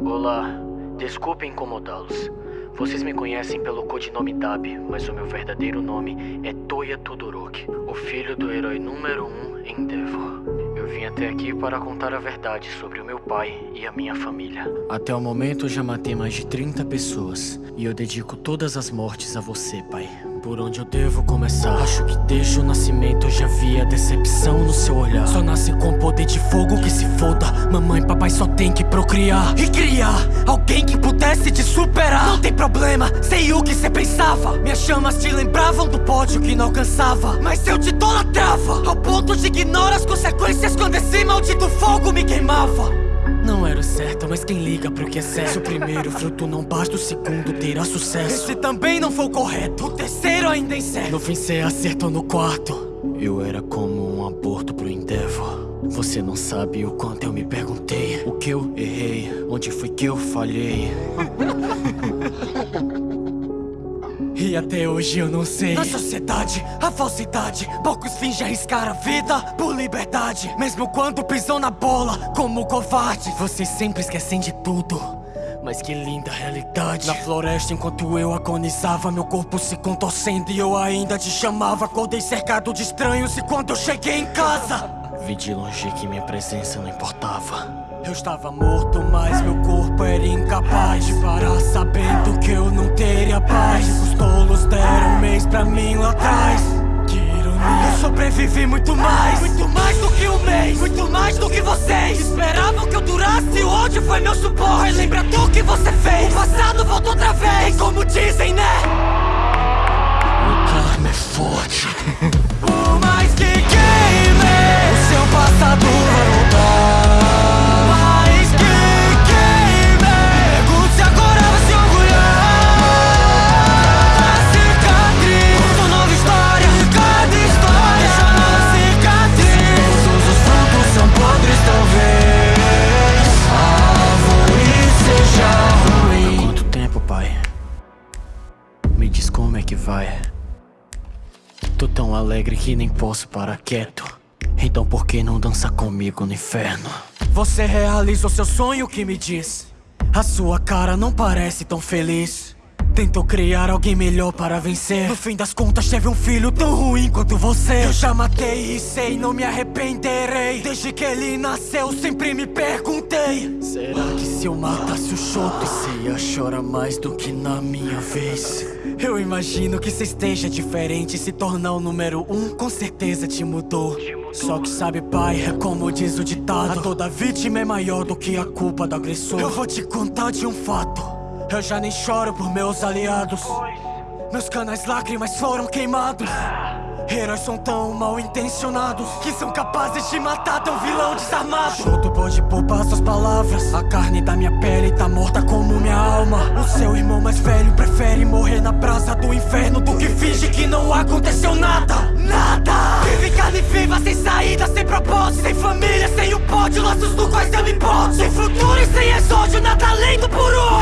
Olá, desculpe incomodá-los. Vocês me conhecem pelo codinome Dab, mas o meu verdadeiro nome é Toya Todoroki, o filho do herói número 1 um em Endeavor. Eu vim até aqui para contar a verdade sobre o meu pai e a minha família. Até o momento eu já matei mais de 30 pessoas, e eu dedico todas as mortes a você, pai. Por onde eu devo começar? Acho que desde o nascimento eu já vi a decepção no seu olhar. Só nasce com poder de fogo que se foda. Mamãe e papai só tem que procriar e criar alguém que pudesse te superar. Não tem problema, sei o que cê pensava. Minhas chamas te lembravam do pódio que não alcançava. Mas eu te idolatrava, ao ponto de ignorar as consequências quando esse maldito fogo me queimava. Não era o certo, mas quem liga pro que é certo? Se o primeiro fruto não basta, o segundo terá sucesso. Esse também não foi o correto, o terceiro ainda é incerto. No fim cê acertou no quarto. Eu era como um aborto pro Endeavor. Você não sabe o quanto eu me perguntei. O que eu errei, onde foi que eu falhei. E até hoje eu não sei. Na sociedade, a falsidade. Poucos fingem arriscar a vida por liberdade. Mesmo quando pisam na bola como covarde. Vocês sempre esquecem de tudo. Mas que linda realidade. Na floresta enquanto eu agonizava Meu corpo se contorcendo e eu ainda te chamava. Acordei cercado de estranhos e quando eu cheguei em casa Vi de longe que minha presença não importava. eu estava morto, mas meu corpo pra mim lá atrás. Que ironia Eu sobrevivi muito mais. Muito mais do que um mês. Muito mais do que vocês. Esperavam que eu durasse ódio foi meu suporte. Lembra do que você fez. O passado voltou outra vez. Como dizem, né? O karma é forte vai. Tô tão alegre que nem posso parar quieto. Então por que não dança comigo no inferno? Você realizou seu sonho que me diz. A sua cara não parece tão feliz. Tentou criar alguém melhor para vencer. No fim das contas teve um filho tão ruim quanto você. Eu já matei e sei, não me arrependerei. Desde que ele nasceu sempre me perguntei. Será que se eu matasse o Shoto Você ia chorar mais do que na minha vez? Eu imagino que você esteja diferente Se tornar o número um com certeza te mudou. Só que sabe pai, é como diz o ditado. A toda vítima é maior do que a culpa do agressor. Eu vou te contar de um fato eu já nem choro por meus aliados. Meus canais lágrimas foram queimados. Heróis são tão mal intencionados Que são capazes de matar tão vilão desarmado. Chuto pode poupar suas palavras. A carne da minha pele tá morta como minha alma. O seu irmão mais velho prefere morrer na praça do inferno Do que finge que não aconteceu nada. Nada! Vive carne viva, sem saída, sem propósito Sem família, sem o pódio, laços do quais eu me importo. Sem futuro e sem exódio, nada além do puro